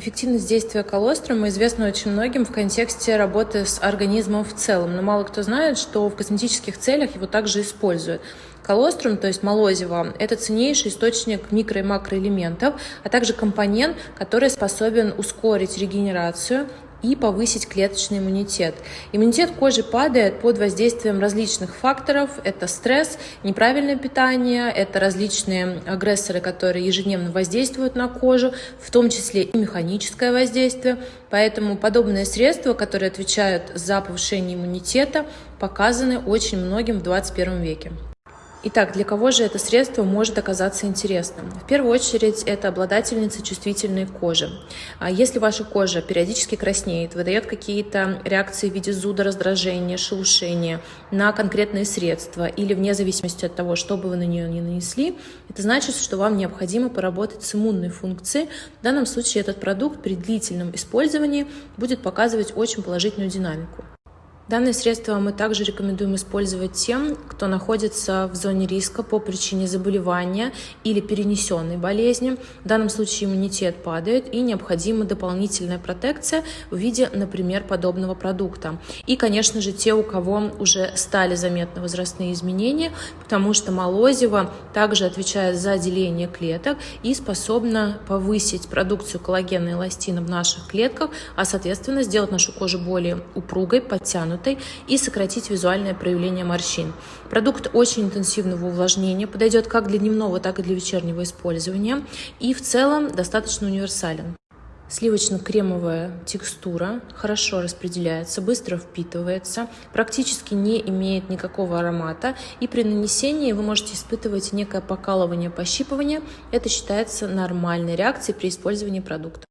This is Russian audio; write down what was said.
Эффективность действия колострума известна очень многим в контексте работы с организмом в целом, но мало кто знает, что в косметических целях его также используют. Колострум, то есть молозиво, это ценнейший источник микро- и макроэлементов, а также компонент, который способен ускорить регенерацию и повысить клеточный иммунитет. Иммунитет кожи падает под воздействием различных факторов. Это стресс, неправильное питание, это различные агрессоры, которые ежедневно воздействуют на кожу, в том числе и механическое воздействие. Поэтому подобные средства, которые отвечают за повышение иммунитета, показаны очень многим в 21 веке. Итак, для кого же это средство может оказаться интересным? В первую очередь, это обладательницы чувствительной кожи. А если ваша кожа периодически краснеет, выдает какие-то реакции в виде зуда, раздражения, шелушения на конкретные средства или вне зависимости от того, что бы вы на нее не нанесли, это значит, что вам необходимо поработать с иммунной функцией. В данном случае этот продукт при длительном использовании будет показывать очень положительную динамику. Данное средство мы также рекомендуем использовать тем, кто находится в зоне риска по причине заболевания или перенесенной болезни. В данном случае иммунитет падает и необходима дополнительная протекция в виде, например, подобного продукта. И, конечно же, те, у кого уже стали заметны возрастные изменения, потому что молозиво также отвечает за деление клеток и способна повысить продукцию коллагена и эластина в наших клетках, а, соответственно, сделать нашу кожу более упругой, подтянутой подчеркнутой и сократить визуальное проявление морщин. Продукт очень интенсивного увлажнения, подойдет как для дневного, так и для вечернего использования и в целом достаточно универсален. Сливочно-кремовая текстура хорошо распределяется, быстро впитывается, практически не имеет никакого аромата, и при нанесении вы можете испытывать некое покалывание, пощипывание. Это считается нормальной реакцией при использовании продукта.